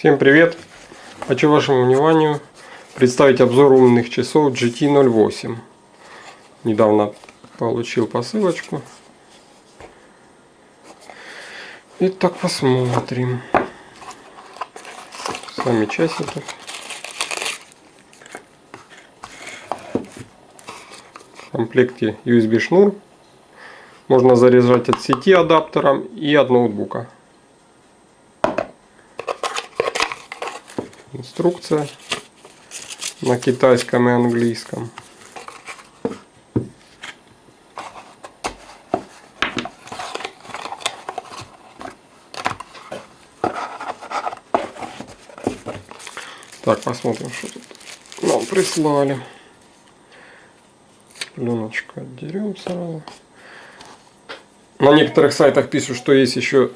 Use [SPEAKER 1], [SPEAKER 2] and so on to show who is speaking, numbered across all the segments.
[SPEAKER 1] Всем привет! Хочу вашему вниманию представить обзор умных часов GT08. Недавно получил посылочку. Итак, посмотрим. Сами часики. В комплекте USB шнур. Можно заряжать от сети адаптером и от ноутбука. Инструкция на китайском и английском. Так, посмотрим, что тут нам прислали. Пленочку отдерем сразу. На некоторых сайтах пишут, что есть еще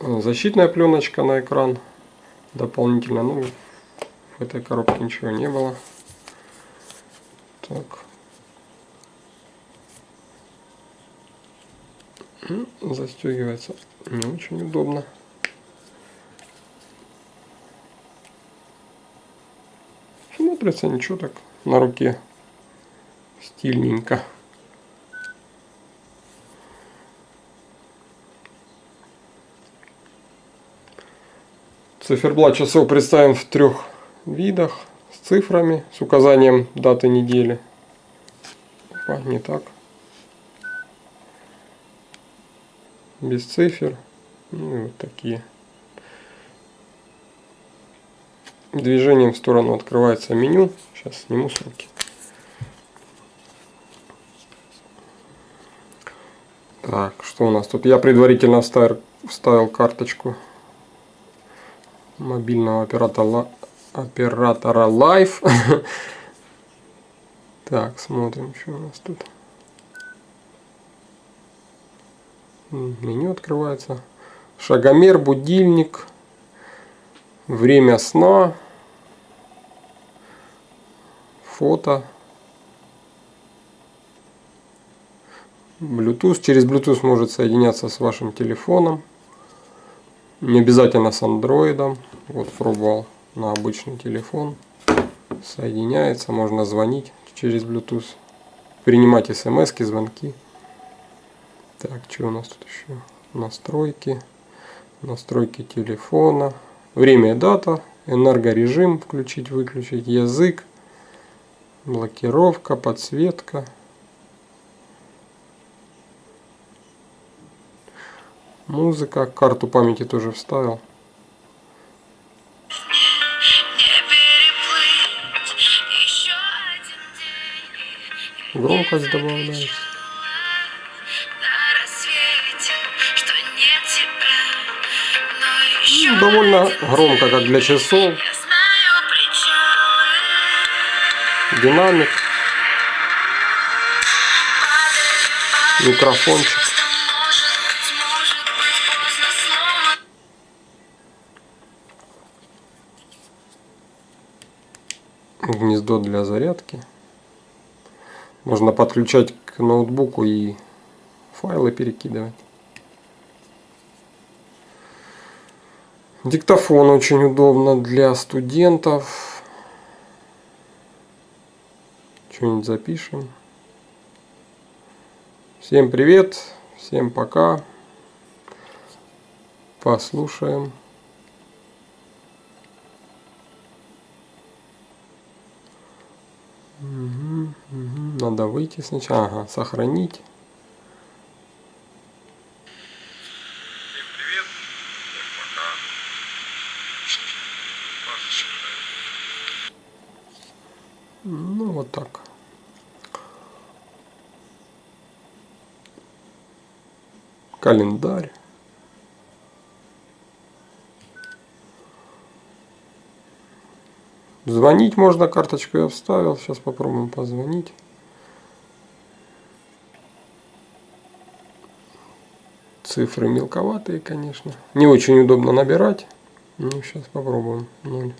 [SPEAKER 1] защитная пленочка на экран дополнительно. Ну, в этой коробке ничего не было. Так. Застегивается не очень удобно. Смотрится ничего так на руке стильненько. Циферблат часов представлен в трех видах с цифрами, с указанием даты недели. Опа, не так. Без цифр. Ну вот такие. Движением в сторону открывается меню. Сейчас сниму с. Так, что у нас тут? Я предварительно вставил, вставил карточку мобильного оператора, оператора Life. Так, смотрим, что у нас тут. Меню открывается. Шагомер, будильник, время сна, фото, Bluetooth. Через Bluetooth может соединяться с вашим телефоном. Не обязательно с андроидом. Вот пробовал на обычный телефон. Соединяется, можно звонить через Bluetooth. Принимать смс, звонки. Так, что у нас тут еще? Настройки. Настройки телефона. Время и дата. Энергорежим включить, выключить. Язык. Блокировка, подсветка. Музыка, карту памяти тоже вставил. Громкость добавляется. Ну, довольно громко, как для часов. Динамик. Микрофончик. Гнездо для зарядки. Можно подключать к ноутбуку и файлы перекидывать. Диктофон очень удобно для студентов. Что-нибудь запишем. Всем привет, всем пока. Послушаем. Надо выйти сначала. Ага, сохранить. Ну вот так. Календарь. Звонить можно, карточку я вставил. Сейчас попробуем позвонить. Цифры мелковатые, конечно. Не очень удобно набирать. Ну, сейчас попробуем. 0.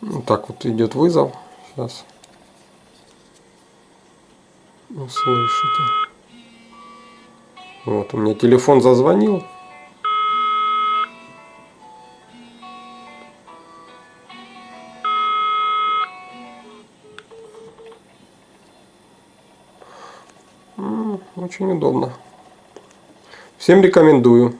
[SPEAKER 1] Ну, так вот идет вызов. Сейчас услышите. Ну, вот, у меня телефон зазвонил. Очень удобно. Всем рекомендую.